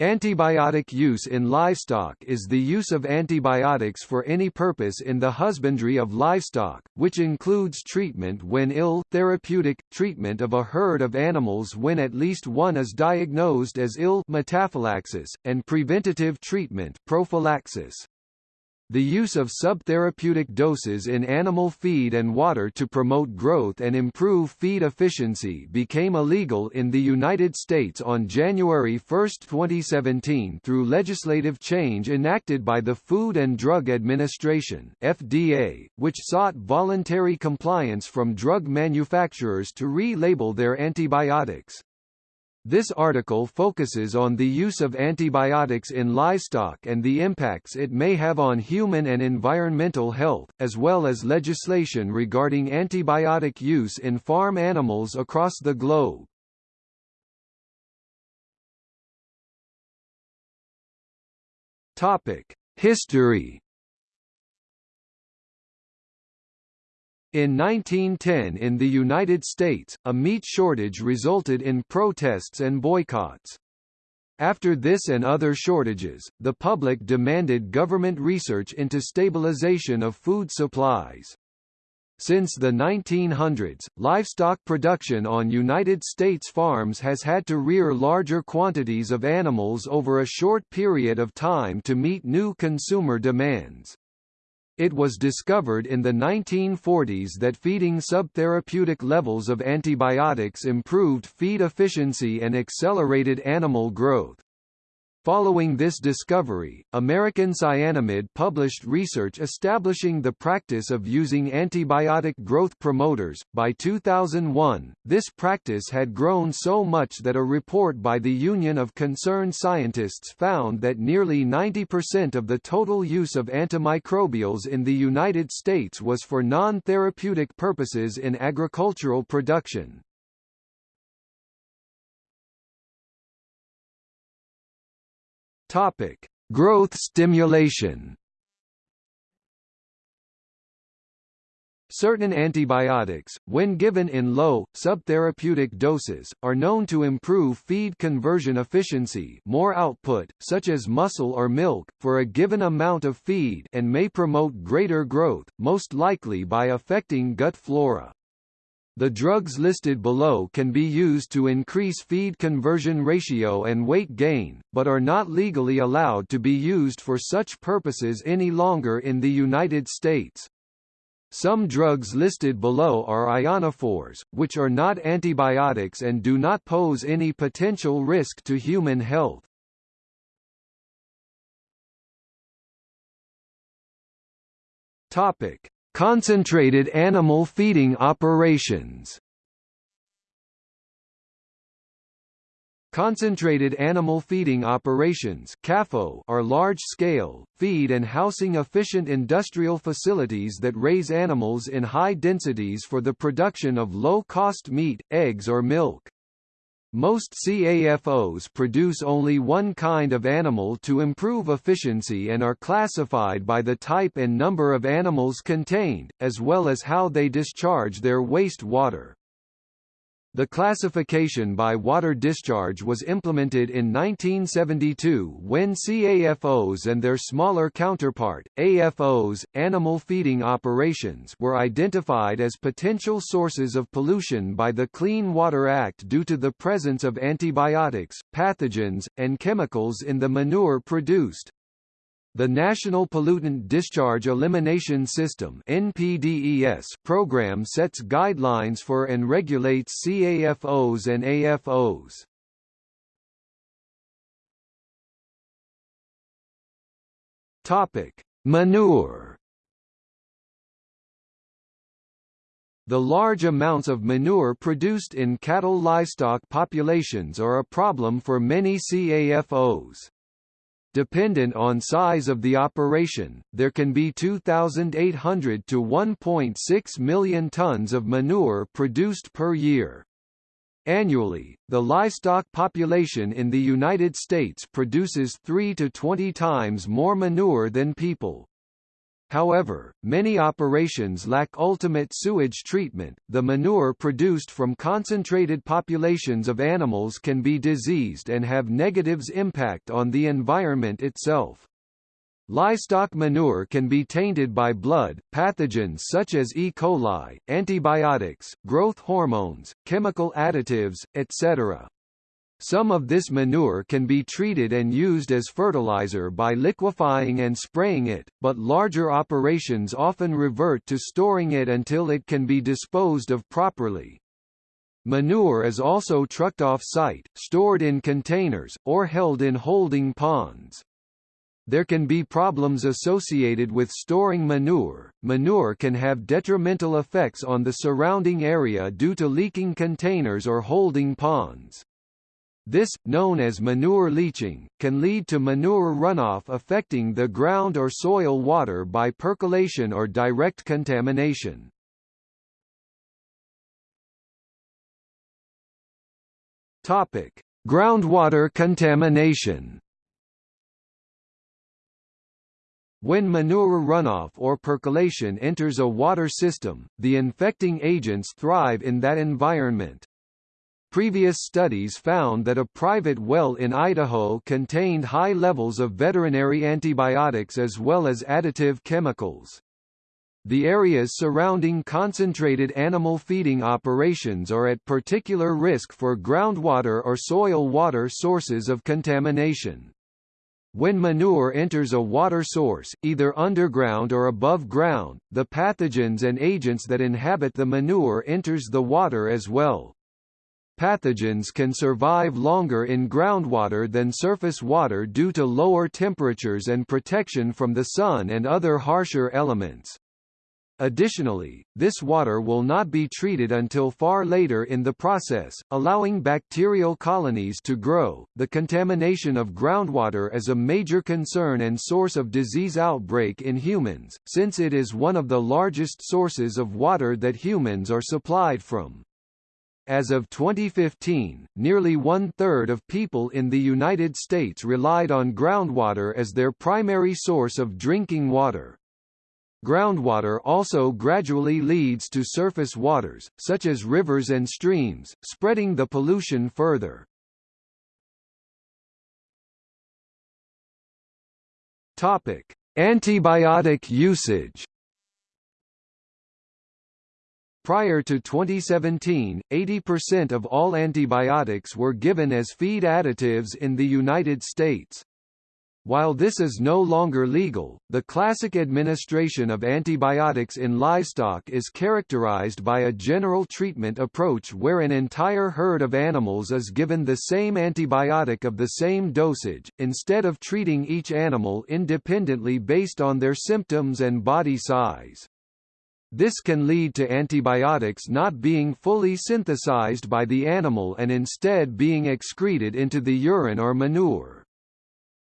Antibiotic use in livestock is the use of antibiotics for any purpose in the husbandry of livestock, which includes treatment when ill, therapeutic, treatment of a herd of animals when at least one is diagnosed as ill metaphylaxis, and preventative treatment prophylaxis. The use of subtherapeutic doses in animal feed and water to promote growth and improve feed efficiency became illegal in the United States on January 1, 2017 through legislative change enacted by the Food and Drug Administration FDA, which sought voluntary compliance from drug manufacturers to re-label their antibiotics. This article focuses on the use of antibiotics in livestock and the impacts it may have on human and environmental health, as well as legislation regarding antibiotic use in farm animals across the globe. History In 1910 in the United States, a meat shortage resulted in protests and boycotts. After this and other shortages, the public demanded government research into stabilization of food supplies. Since the 1900s, livestock production on United States farms has had to rear larger quantities of animals over a short period of time to meet new consumer demands. It was discovered in the 1940s that feeding subtherapeutic levels of antibiotics improved feed efficiency and accelerated animal growth. Following this discovery, American Cyanamid published research establishing the practice of using antibiotic growth promoters. By 2001, this practice had grown so much that a report by the Union of Concerned Scientists found that nearly 90% of the total use of antimicrobials in the United States was for non-therapeutic purposes in agricultural production. Topic: Growth stimulation. Certain antibiotics, when given in low, subtherapeutic doses, are known to improve feed conversion efficiency more output, such as muscle or milk, for a given amount of feed and may promote greater growth, most likely by affecting gut flora. The drugs listed below can be used to increase feed conversion ratio and weight gain, but are not legally allowed to be used for such purposes any longer in the United States. Some drugs listed below are ionophores, which are not antibiotics and do not pose any potential risk to human health. Topic: Concentrated animal feeding operations Concentrated animal feeding operations are large-scale, feed and housing efficient industrial facilities that raise animals in high densities for the production of low-cost meat, eggs or milk. Most CAFOs produce only one kind of animal to improve efficiency and are classified by the type and number of animals contained, as well as how they discharge their waste water. The classification by water discharge was implemented in 1972 when CAFOs and their smaller counterpart, AFOs, animal feeding operations were identified as potential sources of pollution by the Clean Water Act due to the presence of antibiotics, pathogens, and chemicals in the manure produced. The National Pollutant Discharge Elimination System (NPDES) program sets guidelines for and regulates CAFOs and AFOs. Topic: Manure. The large amounts of manure produced in cattle livestock populations are a problem for many CAFOs. Dependent on size of the operation, there can be 2,800 to 1.6 million tons of manure produced per year. Annually, the livestock population in the United States produces 3 to 20 times more manure than people. However, many operations lack ultimate sewage treatment. The manure produced from concentrated populations of animals can be diseased and have negatives impact on the environment itself. Livestock manure can be tainted by blood, pathogens such as E. coli, antibiotics, growth hormones, chemical additives, etc. Some of this manure can be treated and used as fertilizer by liquefying and spraying it, but larger operations often revert to storing it until it can be disposed of properly. Manure is also trucked off-site, stored in containers, or held in holding ponds. There can be problems associated with storing manure. Manure can have detrimental effects on the surrounding area due to leaking containers or holding ponds. This, known as manure leaching, can lead to manure runoff affecting the ground or soil water by percolation or direct contamination. Topic: Groundwater contamination. When manure runoff or percolation enters a water system, the infecting agents thrive in that environment. Previous studies found that a private well in Idaho contained high levels of veterinary antibiotics as well as additive chemicals. The areas surrounding concentrated animal feeding operations are at particular risk for groundwater or soil water sources of contamination. When manure enters a water source, either underground or above ground, the pathogens and agents that inhabit the manure enters the water as well. Pathogens can survive longer in groundwater than surface water due to lower temperatures and protection from the sun and other harsher elements. Additionally, this water will not be treated until far later in the process, allowing bacterial colonies to grow. The contamination of groundwater is a major concern and source of disease outbreak in humans, since it is one of the largest sources of water that humans are supplied from. As of 2015, nearly one-third of people in the United States relied on groundwater as their primary source of drinking water. Groundwater also gradually leads to surface waters, such as rivers and streams, spreading the pollution further. Topic: Antibiotic usage. Prior to 2017, 80% of all antibiotics were given as feed additives in the United States. While this is no longer legal, the classic administration of antibiotics in livestock is characterized by a general treatment approach where an entire herd of animals is given the same antibiotic of the same dosage, instead of treating each animal independently based on their symptoms and body size. This can lead to antibiotics not being fully synthesized by the animal and instead being excreted into the urine or manure.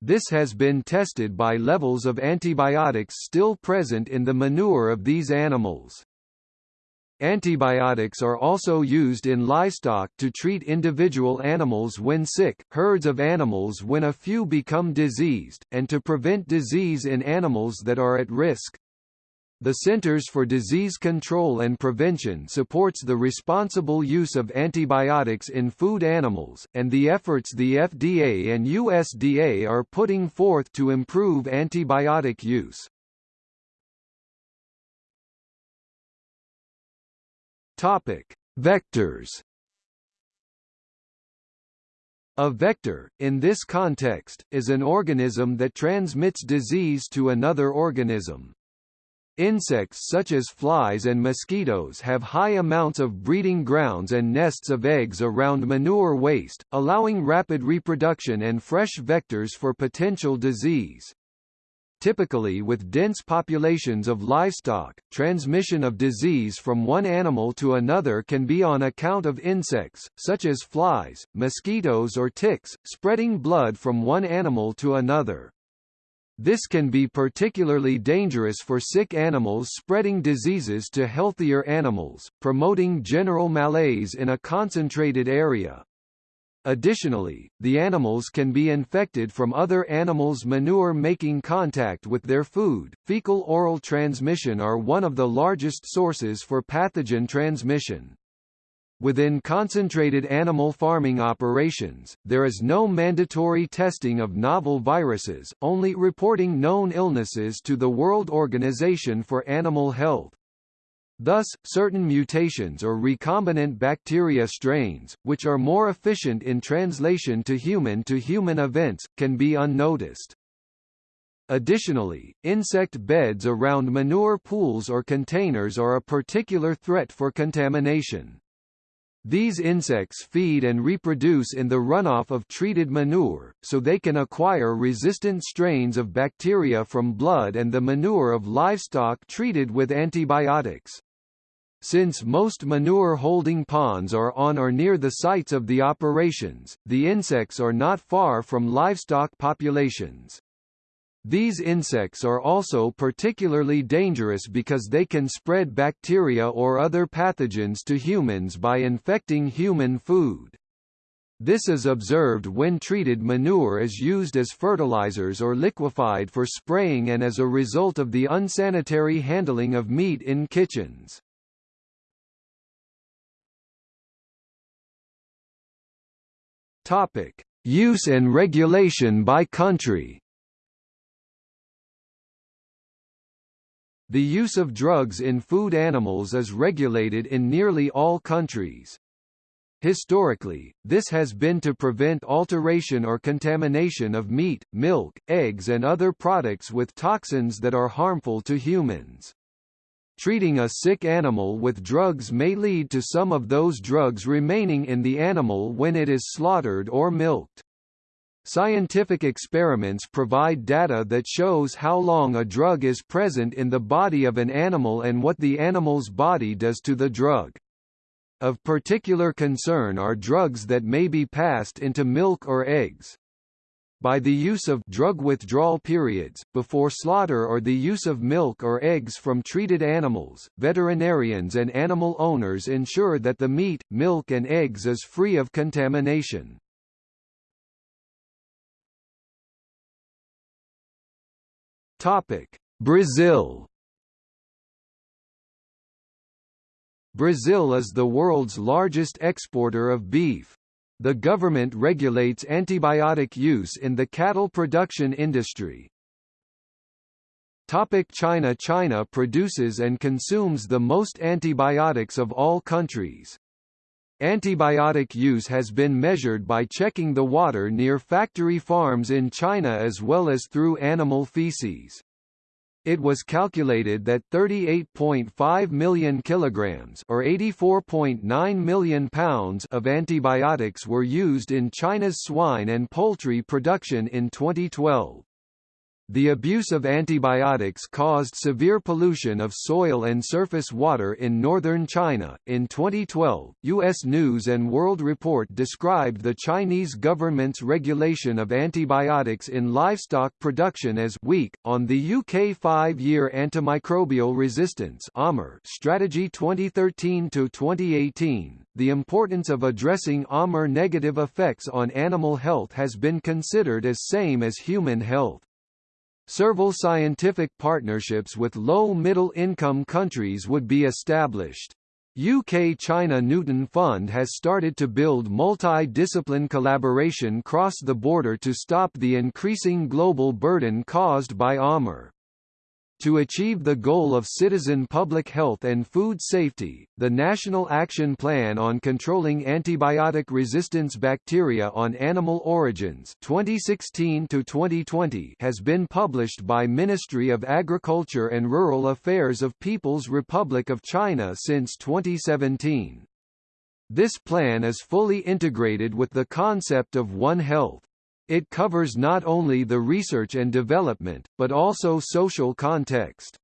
This has been tested by levels of antibiotics still present in the manure of these animals. Antibiotics are also used in livestock to treat individual animals when sick, herds of animals when a few become diseased, and to prevent disease in animals that are at risk. The Centers for Disease Control and Prevention supports the responsible use of antibiotics in food animals, and the efforts the FDA and USDA are putting forth to improve antibiotic use. Topic: Vectors. A vector, in this context, is an organism that transmits disease to another organism. Insects such as flies and mosquitoes have high amounts of breeding grounds and nests of eggs around manure waste, allowing rapid reproduction and fresh vectors for potential disease. Typically with dense populations of livestock, transmission of disease from one animal to another can be on account of insects, such as flies, mosquitoes or ticks, spreading blood from one animal to another. This can be particularly dangerous for sick animals spreading diseases to healthier animals, promoting general malaise in a concentrated area. Additionally, the animals can be infected from other animals' manure making contact with their food. Fecal-oral transmission are one of the largest sources for pathogen transmission. Within concentrated animal farming operations, there is no mandatory testing of novel viruses, only reporting known illnesses to the World Organization for Animal Health. Thus, certain mutations or recombinant bacteria strains, which are more efficient in translation to human-to-human -human events, can be unnoticed. Additionally, insect beds around manure pools or containers are a particular threat for contamination. These insects feed and reproduce in the runoff of treated manure, so they can acquire resistant strains of bacteria from blood and the manure of livestock treated with antibiotics. Since most manure holding ponds are on or near the sites of the operations, the insects are not far from livestock populations. These insects are also particularly dangerous because they can spread bacteria or other pathogens to humans by infecting human food. This is observed when treated manure is used as fertilizers or liquefied for spraying and as a result of the unsanitary handling of meat in kitchens. Topic: Use and regulation by country. The use of drugs in food animals is regulated in nearly all countries. Historically, this has been to prevent alteration or contamination of meat, milk, eggs and other products with toxins that are harmful to humans. Treating a sick animal with drugs may lead to some of those drugs remaining in the animal when it is slaughtered or milked. Scientific experiments provide data that shows how long a drug is present in the body of an animal and what the animal's body does to the drug. Of particular concern are drugs that may be passed into milk or eggs. By the use of drug withdrawal periods, before slaughter or the use of milk or eggs from treated animals, veterinarians and animal owners ensure that the meat, milk and eggs is free of contamination. Topic: Brazil. Brazil is the world's largest exporter of beef. The government regulates antibiotic use in the cattle production industry. Topic China China produces and consumes the most antibiotics of all countries. Antibiotic use has been measured by checking the water near factory farms in China as well as through animal feces. It was calculated that 38.5 million kilograms or 84.9 million pounds of antibiotics were used in China's swine and poultry production in 2012. The abuse of antibiotics caused severe pollution of soil and surface water in northern China. In 2012, U.S. News and World Report described the Chinese government's regulation of antibiotics in livestock production as weak. On the UK five-year antimicrobial resistance (AMR) strategy 2013 to 2018, the importance of addressing AMR negative effects on animal health has been considered as same as human health. Several scientific partnerships with low-middle income countries would be established. UK-China Newton Fund has started to build multi-discipline collaboration cross the border to stop the increasing global burden caused by AMR. To achieve the goal of citizen public health and food safety, the National Action Plan on Controlling Antibiotic Resistance Bacteria on Animal Origins 2016 has been published by Ministry of Agriculture and Rural Affairs of People's Republic of China since 2017. This plan is fully integrated with the concept of One Health. It covers not only the research and development, but also social context.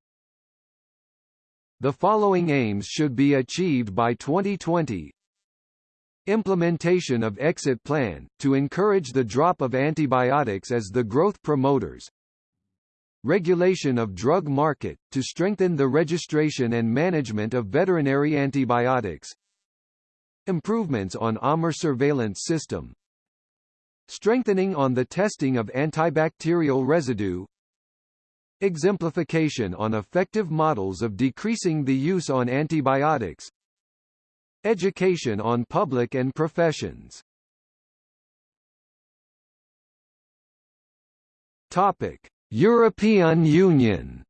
The following aims should be achieved by 2020 Implementation of exit plan, to encourage the drop of antibiotics as the growth promoters. Regulation of drug market, to strengthen the registration and management of veterinary antibiotics. Improvements on AMR surveillance system strengthening on the testing of antibacterial residue. Exemplification on effective models of decreasing the use on antibiotics. Education on public and professions. Topic: European Union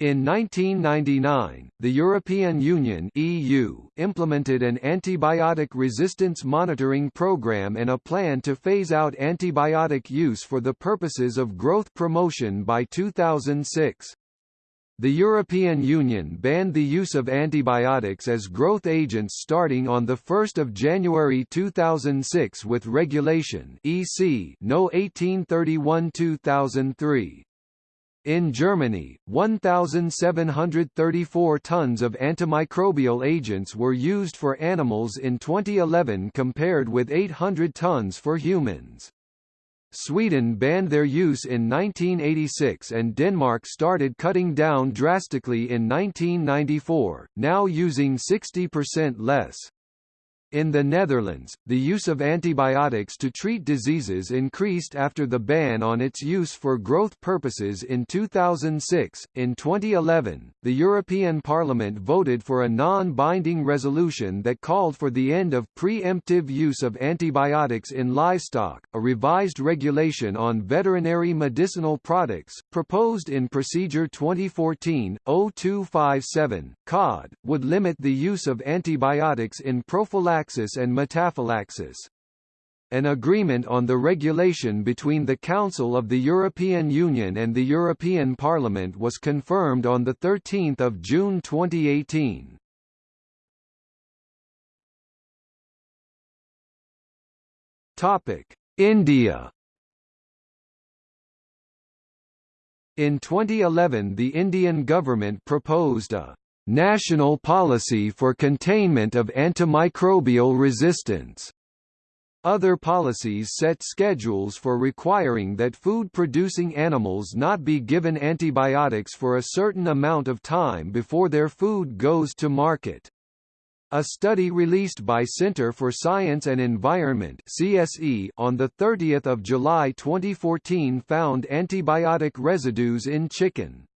In 1999, the European Union (EU) implemented an antibiotic resistance monitoring program and a plan to phase out antibiotic use for the purposes of growth promotion by 2006. The European Union banned the use of antibiotics as growth agents starting on 1 January 2006 with Regulation EC No 1831-2003. In Germany, 1,734 tons of antimicrobial agents were used for animals in 2011 compared with 800 tons for humans. Sweden banned their use in 1986 and Denmark started cutting down drastically in 1994, now using 60% less. In the Netherlands, the use of antibiotics to treat diseases increased after the ban on its use for growth purposes in 2006. In 2011, the European Parliament voted for a non-binding resolution that called for the end of pre-emptive use of antibiotics in livestock. A revised regulation on veterinary medicinal products, proposed in Procedure 2014-0257 (COD), would limit the use of antibiotics in prophylaxis prophylaxis and metaphylaxis. An agreement on the regulation between the Council of the European Union and the European Parliament was confirmed on 13 June 2018. India In 2011 the Indian government proposed a National Policy for Containment of Antimicrobial Resistance. Other policies set schedules for requiring that food-producing animals not be given antibiotics for a certain amount of time before their food goes to market. A study released by Centre for Science and Environment CSE on 30 July 2014 found antibiotic residues in chicken.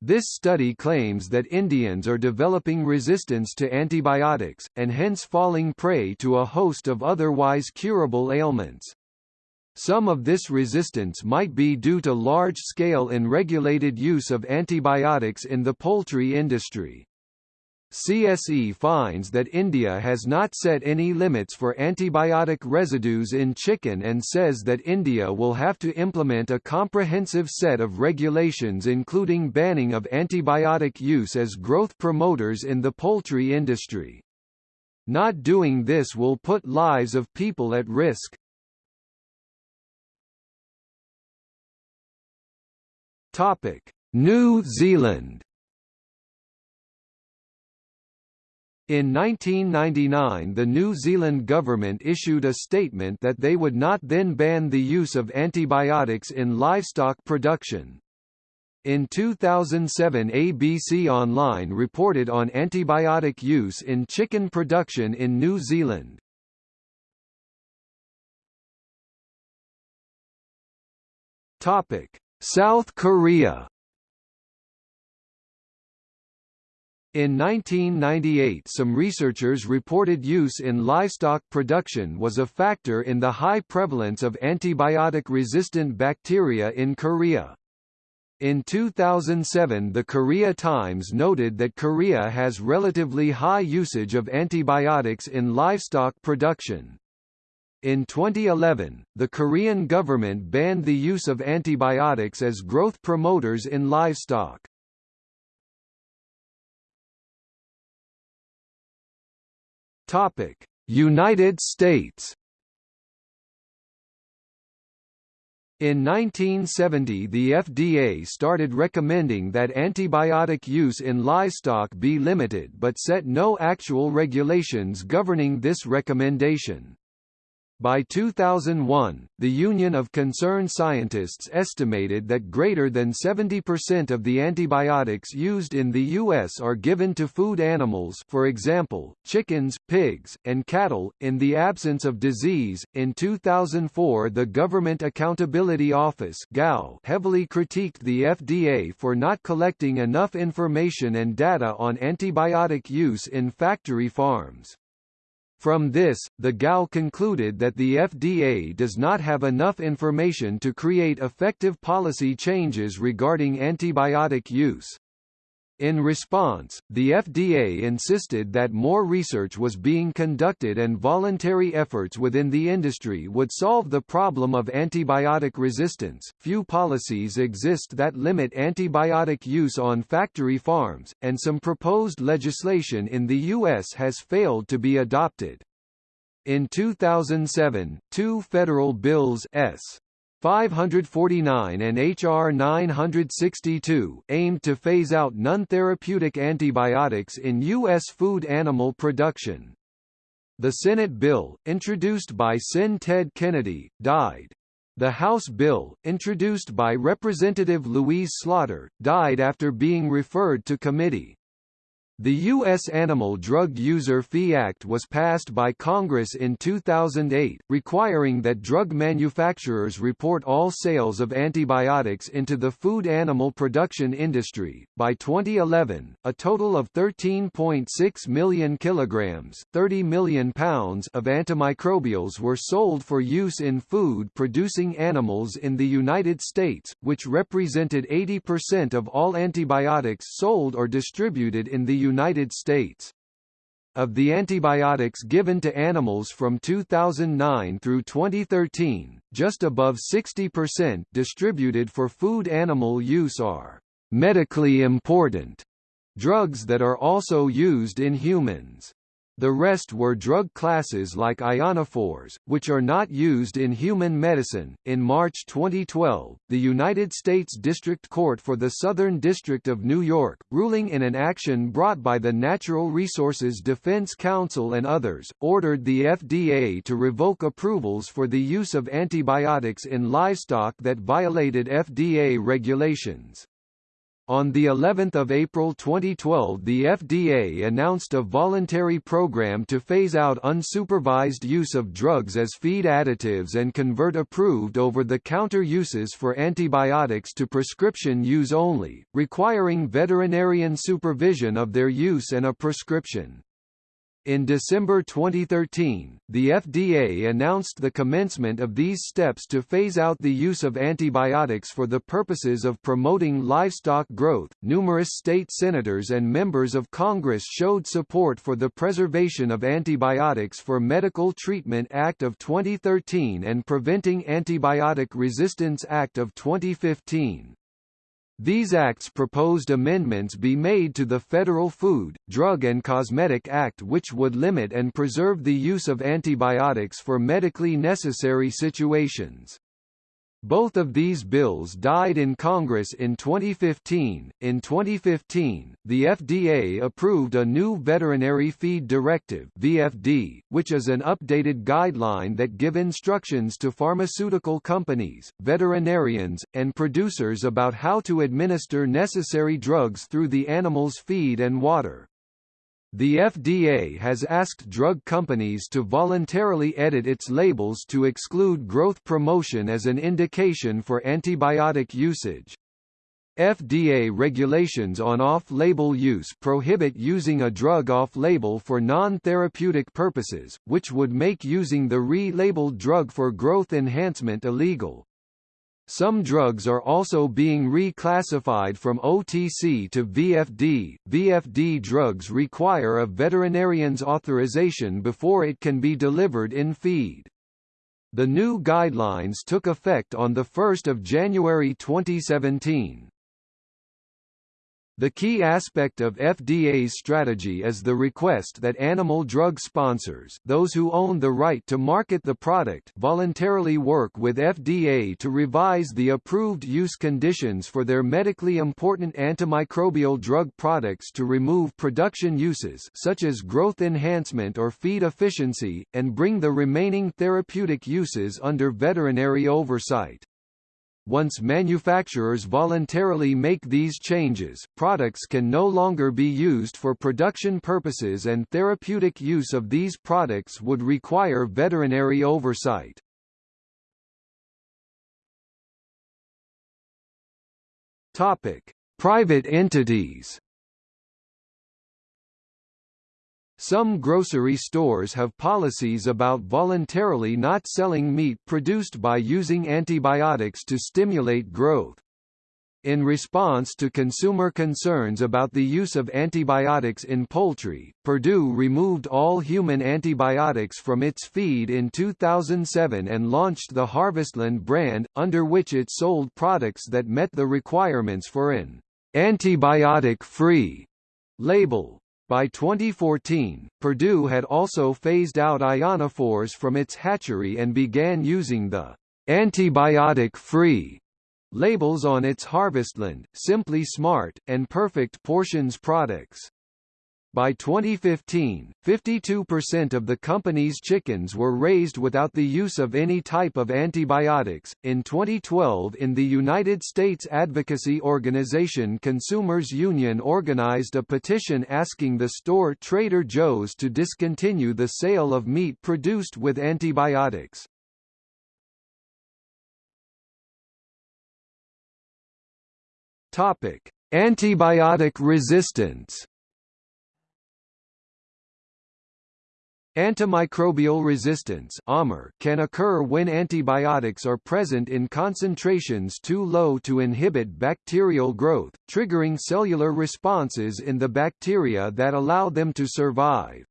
This study claims that Indians are developing resistance to antibiotics, and hence falling prey to a host of otherwise curable ailments. Some of this resistance might be due to large-scale unregulated use of antibiotics in the poultry industry. CSE finds that India has not set any limits for antibiotic residues in chicken and says that India will have to implement a comprehensive set of regulations including banning of antibiotic use as growth promoters in the poultry industry. Not doing this will put lives of people at risk. New Zealand In 1999 the New Zealand government issued a statement that they would not then ban the use of antibiotics in livestock production. In 2007 ABC Online reported on antibiotic use in chicken production in New Zealand. South Korea In 1998 some researchers reported use in livestock production was a factor in the high prevalence of antibiotic-resistant bacteria in Korea. In 2007 the Korea Times noted that Korea has relatively high usage of antibiotics in livestock production. In 2011, the Korean government banned the use of antibiotics as growth promoters in livestock. Topic: United States. In 1970 the FDA started recommending that antibiotic use in livestock be limited but set no actual regulations governing this recommendation. By 2001, the Union of Concerned Scientists estimated that greater than 70% of the antibiotics used in the U.S. are given to food animals for example, chickens, pigs, and cattle, in the absence of disease. In 2004 the Government Accountability Office heavily critiqued the FDA for not collecting enough information and data on antibiotic use in factory farms. From this, the GAO concluded that the FDA does not have enough information to create effective policy changes regarding antibiotic use. In response, the FDA insisted that more research was being conducted and voluntary efforts within the industry would solve the problem of antibiotic resistance. Few policies exist that limit antibiotic use on factory farms, and some proposed legislation in the U.S. has failed to be adopted. In 2007, two federal bills S. 549 and H.R. 962 aimed to phase out non-therapeutic antibiotics in U.S. food animal production. The Senate bill, introduced by Sen. Ted Kennedy, died. The House bill, introduced by Representative Louise Slaughter, died after being referred to committee. The U.S. Animal Drug User Fee Act was passed by Congress in 2008, requiring that drug manufacturers report all sales of antibiotics into the food animal production industry. By 2011, a total of 13.6 million kilograms, 30 million pounds of antimicrobials were sold for use in food producing animals in the United States, which represented 80% of all antibiotics sold or distributed in the United States. Of the antibiotics given to animals from 2009 through 2013, just above 60% distributed for food animal use are medically important drugs that are also used in humans. The rest were drug classes like ionophores, which are not used in human medicine. In March 2012, the United States District Court for the Southern District of New York, ruling in an action brought by the Natural Resources Defense Council and others, ordered the FDA to revoke approvals for the use of antibiotics in livestock that violated FDA regulations. On the 11th of April 2012 the FDA announced a voluntary program to phase out unsupervised use of drugs as feed additives and convert approved over-the-counter uses for antibiotics to prescription use only, requiring veterinarian supervision of their use and a prescription. In December 2013, the FDA announced the commencement of these steps to phase out the use of antibiotics for the purposes of promoting livestock growth. Numerous state senators and members of Congress showed support for the Preservation of Antibiotics for Medical Treatment Act of 2013 and Preventing Antibiotic Resistance Act of 2015. These acts proposed amendments be made to the Federal Food, Drug and Cosmetic Act which would limit and preserve the use of antibiotics for medically necessary situations. Both of these bills died in Congress in 2015. In 2015, the FDA approved a new Veterinary Feed Directive (VFD), which is an updated guideline that give instructions to pharmaceutical companies, veterinarians, and producers about how to administer necessary drugs through the animal's feed and water. The FDA has asked drug companies to voluntarily edit its labels to exclude growth promotion as an indication for antibiotic usage. FDA regulations on off-label use prohibit using a drug off-label for non-therapeutic purposes, which would make using the re-labeled drug for growth enhancement illegal. Some drugs are also being reclassified from OTC to VFD. VFD drugs require a veterinarian's authorization before it can be delivered in feed. The new guidelines took effect on 1 January 2017. The key aspect of FDA's strategy is the request that animal drug sponsors those who own the right to market the product voluntarily work with FDA to revise the approved use conditions for their medically important antimicrobial drug products to remove production uses such as growth enhancement or feed efficiency, and bring the remaining therapeutic uses under veterinary oversight. Once manufacturers voluntarily make these changes, products can no longer be used for production purposes and therapeutic use of these products would require veterinary oversight. Topic: Private entities Some grocery stores have policies about voluntarily not selling meat produced by using antibiotics to stimulate growth. In response to consumer concerns about the use of antibiotics in poultry, Perdue removed all human antibiotics from its feed in 2007 and launched the Harvestland brand, under which it sold products that met the requirements for an antibiotic-free label. By 2014, Perdue had also phased out ionophores from its hatchery and began using the antibiotic-free labels on its Harvestland, Simply Smart, and Perfect Portions products. By 2015, 52% of the company's chickens were raised without the use of any type of antibiotics. In 2012, in the United States advocacy organization Consumers Union organized a petition asking the store Trader Joe's to discontinue the sale of meat produced with antibiotics. Topic: Antibiotic resistance. Antimicrobial resistance can occur when antibiotics are present in concentrations too low to inhibit bacterial growth, triggering cellular responses in the bacteria that allow them to survive.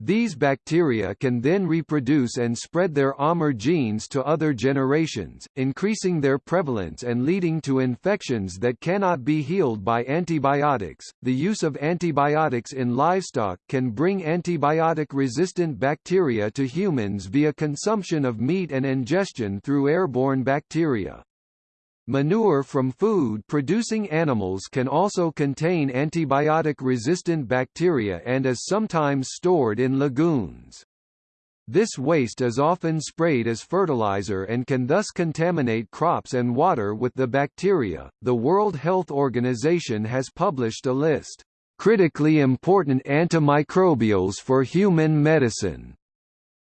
These bacteria can then reproduce and spread their AMR genes to other generations, increasing their prevalence and leading to infections that cannot be healed by antibiotics. The use of antibiotics in livestock can bring antibiotic resistant bacteria to humans via consumption of meat and ingestion through airborne bacteria. Manure from food-producing animals can also contain antibiotic-resistant bacteria and is sometimes stored in lagoons. This waste is often sprayed as fertilizer and can thus contaminate crops and water with the bacteria. The World Health Organization has published a list, critically important antimicrobials for human medicine,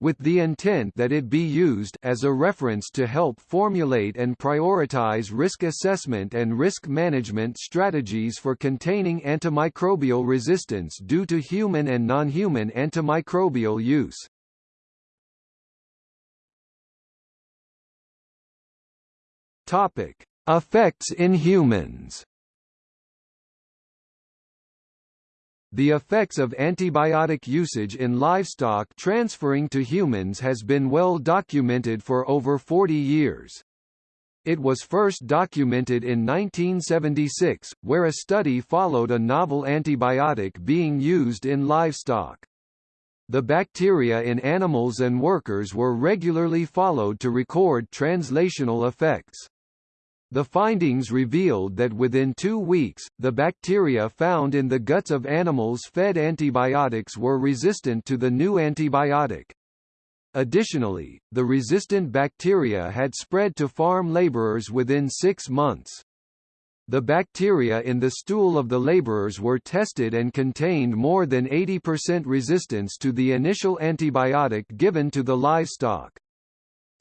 with the intent that it be used as a reference to help formulate and prioritize risk assessment and risk management strategies for containing antimicrobial resistance due to human and non-human antimicrobial use. Topic: Effects in humans. The effects of antibiotic usage in livestock transferring to humans has been well documented for over 40 years. It was first documented in 1976, where a study followed a novel antibiotic being used in livestock. The bacteria in animals and workers were regularly followed to record translational effects. The findings revealed that within two weeks, the bacteria found in the guts of animals fed antibiotics were resistant to the new antibiotic. Additionally, the resistant bacteria had spread to farm laborers within six months. The bacteria in the stool of the laborers were tested and contained more than 80% resistance to the initial antibiotic given to the livestock.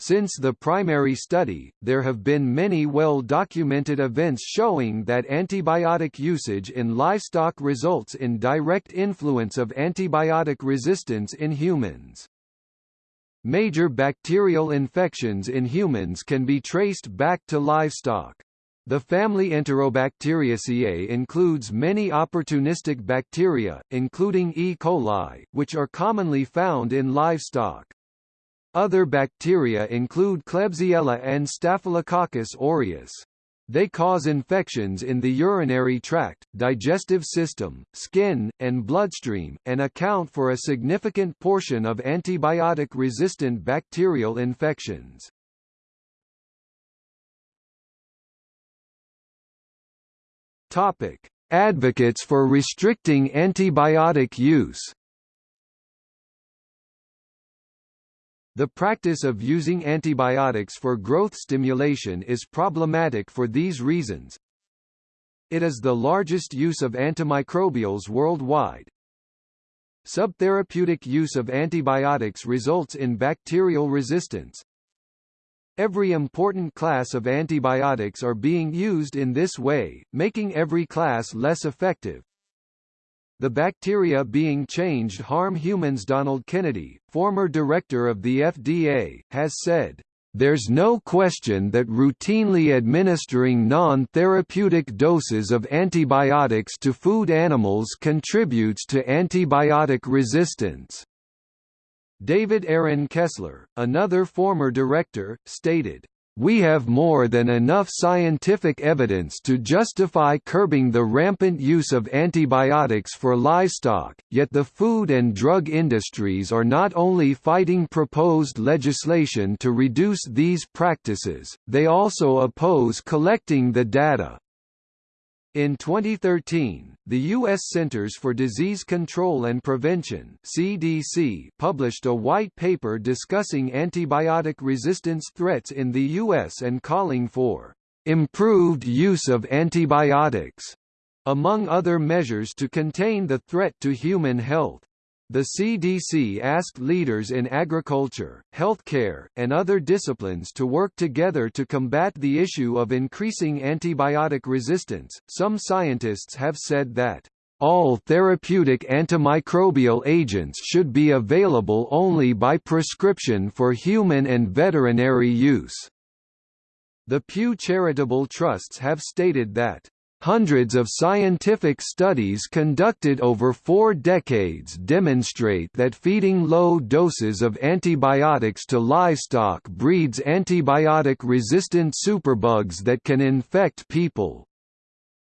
Since the primary study, there have been many well-documented events showing that antibiotic usage in livestock results in direct influence of antibiotic resistance in humans. Major bacterial infections in humans can be traced back to livestock. The family Enterobacteriaceae includes many opportunistic bacteria, including E. coli, which are commonly found in livestock. Other bacteria include Klebsiella and Staphylococcus aureus. They cause infections in the urinary tract, digestive system, skin, and bloodstream, and account for a significant portion of antibiotic-resistant bacterial infections. Topic: Advocates for restricting antibiotic use. The practice of using antibiotics for growth stimulation is problematic for these reasons. It is the largest use of antimicrobials worldwide. Subtherapeutic use of antibiotics results in bacterial resistance. Every important class of antibiotics are being used in this way, making every class less effective, the bacteria being changed harm humans Donald Kennedy, former director of the FDA, has said, there's no question that routinely administering non-therapeutic doses of antibiotics to food animals contributes to antibiotic resistance. David Aaron Kessler, another former director, stated, we have more than enough scientific evidence to justify curbing the rampant use of antibiotics for livestock, yet the food and drug industries are not only fighting proposed legislation to reduce these practices, they also oppose collecting the data. In 2013, the U.S. Centers for Disease Control and Prevention CDC published a white paper discussing antibiotic resistance threats in the U.S. and calling for improved use of antibiotics, among other measures to contain the threat to human health. The CDC asked leaders in agriculture, healthcare, and other disciplines to work together to combat the issue of increasing antibiotic resistance. Some scientists have said that all therapeutic antimicrobial agents should be available only by prescription for human and veterinary use. The Pew Charitable Trusts have stated that Hundreds of scientific studies conducted over four decades demonstrate that feeding low doses of antibiotics to livestock breeds antibiotic-resistant superbugs that can infect people.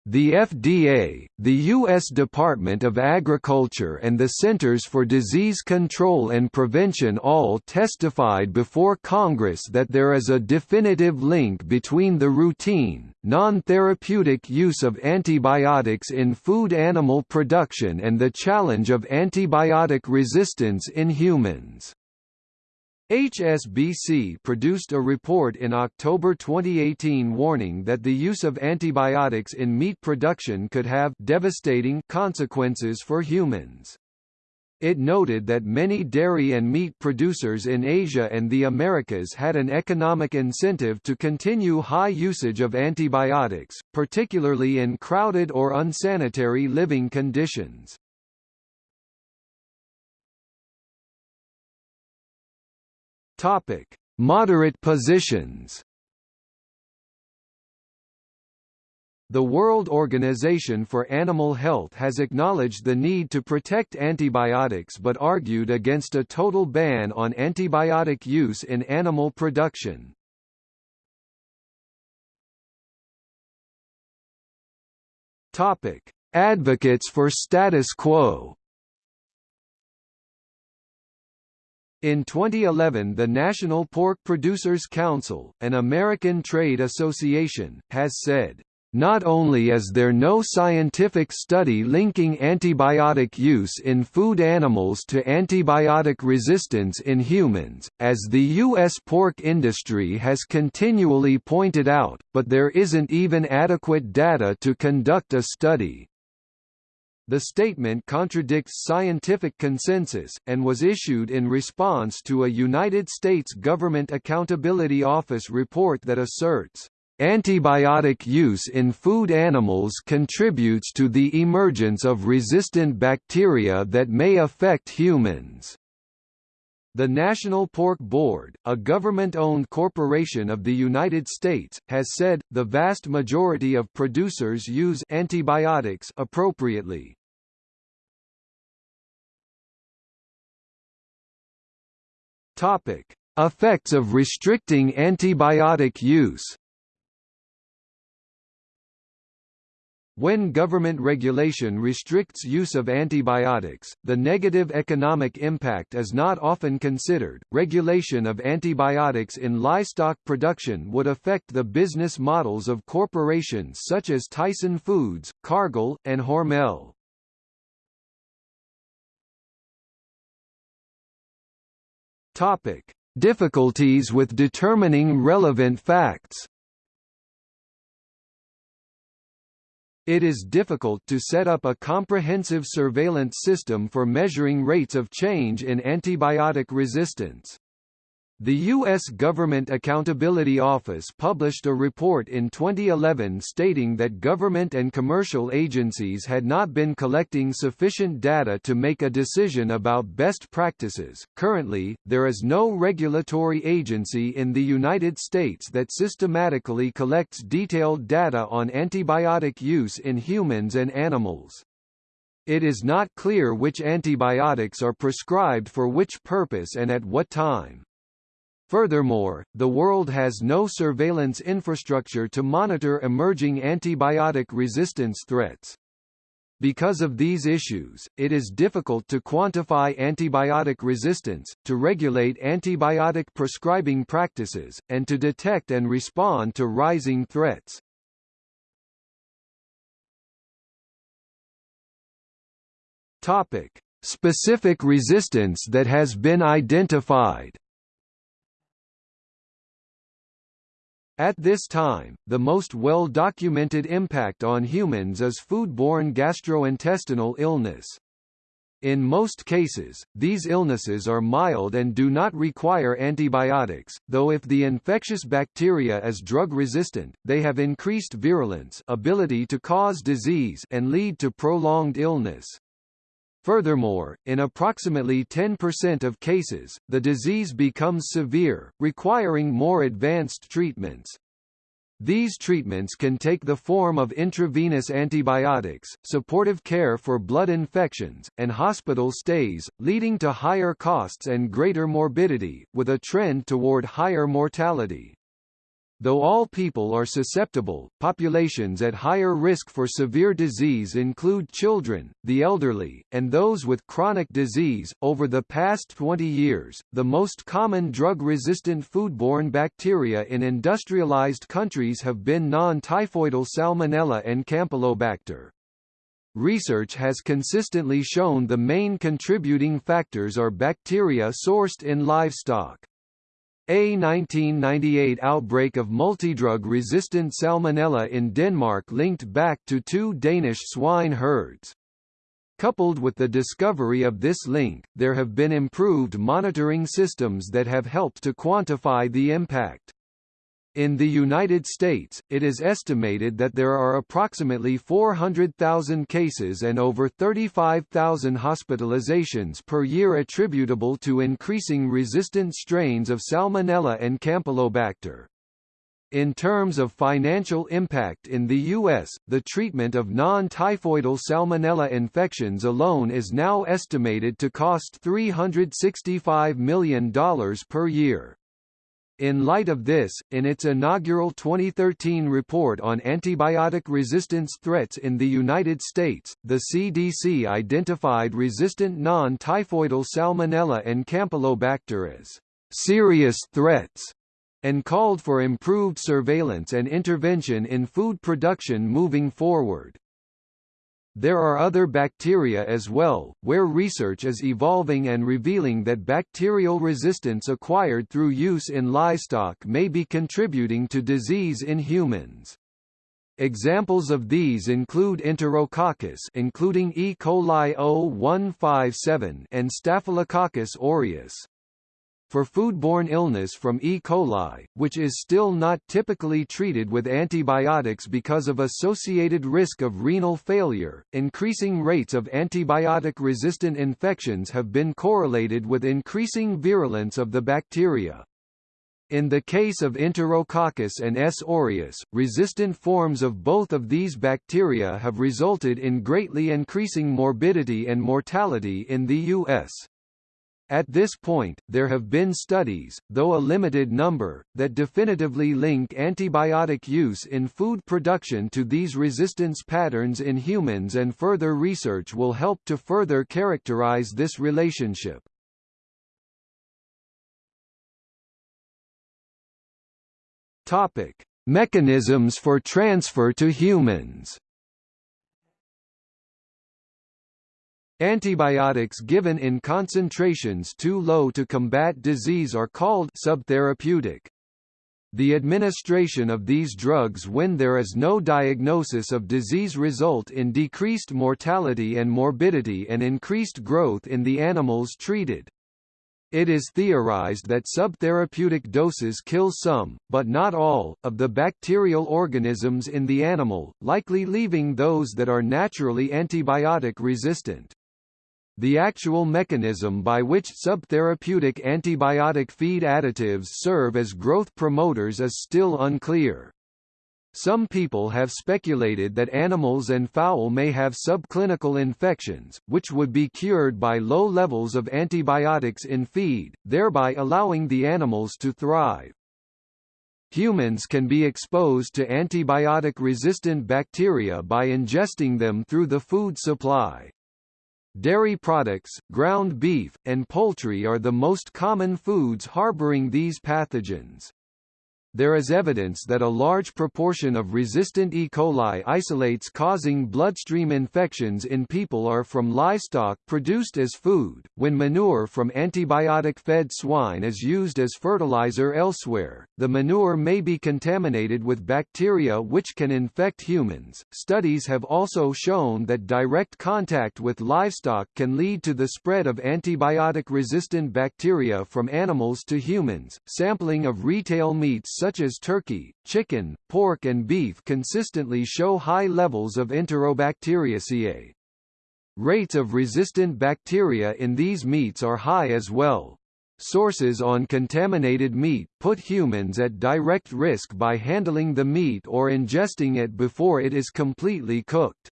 The FDA, the U.S. Department of Agriculture and the Centers for Disease Control and Prevention all testified before Congress that there is a definitive link between the routine, non-therapeutic use of antibiotics in food animal production and the challenge of antibiotic resistance in humans. HSBC produced a report in October 2018 warning that the use of antibiotics in meat production could have devastating consequences for humans. It noted that many dairy and meat producers in Asia and the Americas had an economic incentive to continue high usage of antibiotics, particularly in crowded or unsanitary living conditions. Topic: Moderate positions. The World Organization for Animal Health has acknowledged the need to protect antibiotics but argued against a total ban on antibiotic use in animal production. Topic: Advocates for status quo. In 2011 the National Pork Producers Council, an American trade association, has said, not only is there no scientific study linking antibiotic use in food animals to antibiotic resistance in humans, as the U.S. pork industry has continually pointed out, but there isn't even adequate data to conduct a study. The statement contradicts scientific consensus, and was issued in response to a United States Government Accountability Office report that asserts, Antibiotic use in food animals contributes to the emergence of resistant bacteria that may affect humans. The National Pork Board, a government-owned corporation of the United States, has said, the vast majority of producers use antibiotics appropriately. Topic: Effects of restricting antibiotic use. When government regulation restricts use of antibiotics, the negative economic impact is not often considered. Regulation of antibiotics in livestock production would affect the business models of corporations such as Tyson Foods, Cargill, and Hormel. Topic: Difficulties with determining relevant facts. It is difficult to set up a comprehensive surveillance system for measuring rates of change in antibiotic resistance. The U.S. Government Accountability Office published a report in 2011 stating that government and commercial agencies had not been collecting sufficient data to make a decision about best practices. Currently, there is no regulatory agency in the United States that systematically collects detailed data on antibiotic use in humans and animals. It is not clear which antibiotics are prescribed for which purpose and at what time. Furthermore, the world has no surveillance infrastructure to monitor emerging antibiotic resistance threats. Because of these issues, it is difficult to quantify antibiotic resistance, to regulate antibiotic prescribing practices, and to detect and respond to rising threats. Topic: Specific resistance that has been identified. At this time, the most well-documented impact on humans is foodborne gastrointestinal illness. In most cases, these illnesses are mild and do not require antibiotics, though if the infectious bacteria is drug-resistant, they have increased virulence ability to cause disease and lead to prolonged illness. Furthermore, in approximately 10% of cases, the disease becomes severe, requiring more advanced treatments. These treatments can take the form of intravenous antibiotics, supportive care for blood infections, and hospital stays, leading to higher costs and greater morbidity, with a trend toward higher mortality. Though all people are susceptible, populations at higher risk for severe disease include children, the elderly, and those with chronic disease. Over the past 20 years, the most common drug-resistant foodborne bacteria in industrialized countries have been non-typhoidal Salmonella and Campylobacter. Research has consistently shown the main contributing factors are bacteria sourced in livestock. A 1998 outbreak of multidrug-resistant salmonella in Denmark linked back to two Danish swine herds. Coupled with the discovery of this link, there have been improved monitoring systems that have helped to quantify the impact. In the United States, it is estimated that there are approximately 400,000 cases and over 35,000 hospitalizations per year attributable to increasing resistant strains of Salmonella and Campylobacter. In terms of financial impact in the U.S., the treatment of non-typhoidal salmonella infections alone is now estimated to cost $365 million per year. In light of this, in its inaugural 2013 report on antibiotic resistance threats in the United States, the CDC identified resistant non-typhoidal Salmonella and Campylobacter as serious threats and called for improved surveillance and intervention in food production moving forward. There are other bacteria as well, where research is evolving and revealing that bacterial resistance acquired through use in livestock may be contributing to disease in humans. Examples of these include Enterococcus including E. coli O157 and Staphylococcus aureus for foodborne illness from E. coli, which is still not typically treated with antibiotics because of associated risk of renal failure. Increasing rates of antibiotic-resistant infections have been correlated with increasing virulence of the bacteria. In the case of Enterococcus and S. aureus, resistant forms of both of these bacteria have resulted in greatly increasing morbidity and mortality in the U.S. At this point, there have been studies, though a limited number, that definitively link antibiotic use in food production to these resistance patterns in humans and further research will help to further characterize this relationship. Topic: Mechanisms for transfer to humans. Antibiotics given in concentrations too low to combat disease are called subtherapeutic. The administration of these drugs when there is no diagnosis of disease result in decreased mortality and morbidity and increased growth in the animals treated. It is theorized that subtherapeutic doses kill some, but not all, of the bacterial organisms in the animal, likely leaving those that are naturally antibiotic resistant. The actual mechanism by which subtherapeutic antibiotic feed additives serve as growth promoters is still unclear. Some people have speculated that animals and fowl may have subclinical infections, which would be cured by low levels of antibiotics in feed, thereby allowing the animals to thrive. Humans can be exposed to antibiotic-resistant bacteria by ingesting them through the food supply. Dairy products, ground beef, and poultry are the most common foods harboring these pathogens there is evidence that a large proportion of resistant E. coli isolates causing bloodstream infections in people are from livestock produced as food. When manure from antibiotic fed swine is used as fertilizer elsewhere, the manure may be contaminated with bacteria which can infect humans. Studies have also shown that direct contact with livestock can lead to the spread of antibiotic resistant bacteria from animals to humans. Sampling of retail meats such as turkey, chicken, pork and beef consistently show high levels of Enterobacteriaceae. Rates of resistant bacteria in these meats are high as well. Sources on contaminated meat put humans at direct risk by handling the meat or ingesting it before it is completely cooked.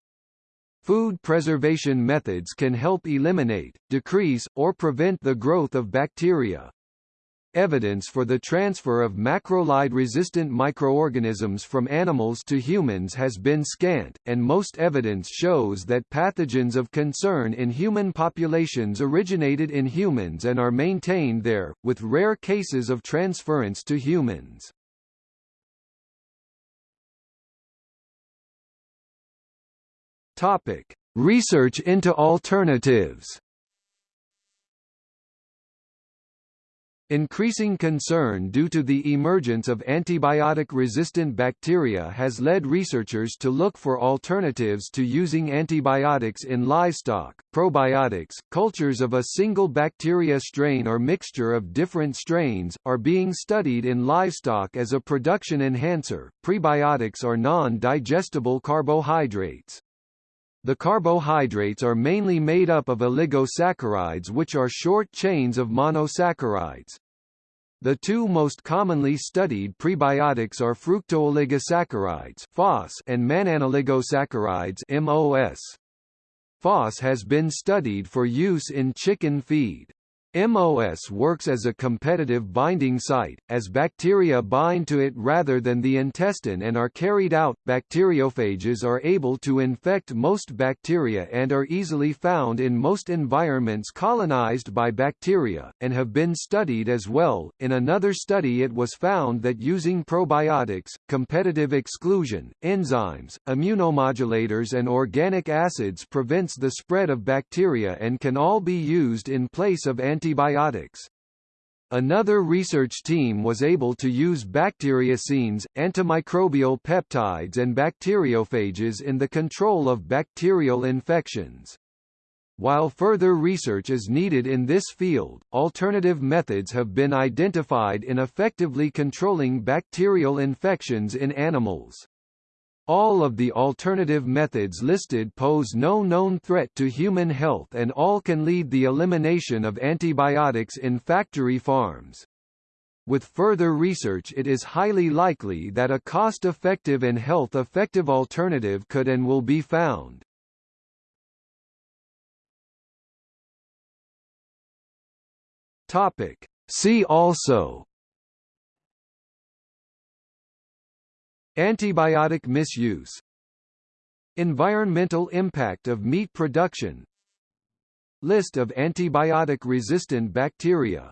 Food preservation methods can help eliminate, decrease, or prevent the growth of bacteria. Evidence for the transfer of macrolide-resistant microorganisms from animals to humans has been scant, and most evidence shows that pathogens of concern in human populations originated in humans and are maintained there, with rare cases of transference to humans. Topic: Research into alternatives. Increasing concern due to the emergence of antibiotic-resistant bacteria has led researchers to look for alternatives to using antibiotics in livestock. Probiotics, cultures of a single bacteria strain or mixture of different strains, are being studied in livestock as a production enhancer. Prebiotics are non-digestible carbohydrates. The carbohydrates are mainly made up of oligosaccharides which are short chains of monosaccharides. The two most commonly studied prebiotics are fructooligosaccharides (FOS) and mannanoligosaccharides (MOS). FOS has been studied for use in chicken feed. MOS works as a competitive binding site, as bacteria bind to it rather than the intestine and are carried out. Bacteriophages are able to infect most bacteria and are easily found in most environments colonized by bacteria, and have been studied as well. In another study, it was found that using probiotics, competitive exclusion, enzymes, immunomodulators, and organic acids prevents the spread of bacteria and can all be used in place of anti antibiotics. Another research team was able to use bacteriocins, antimicrobial peptides and bacteriophages in the control of bacterial infections. While further research is needed in this field, alternative methods have been identified in effectively controlling bacterial infections in animals. All of the alternative methods listed pose no known threat to human health and all can lead the elimination of antibiotics in factory farms. With further research it is highly likely that a cost-effective and health-effective alternative could and will be found. Topic. See also Antibiotic misuse Environmental impact of meat production List of antibiotic-resistant bacteria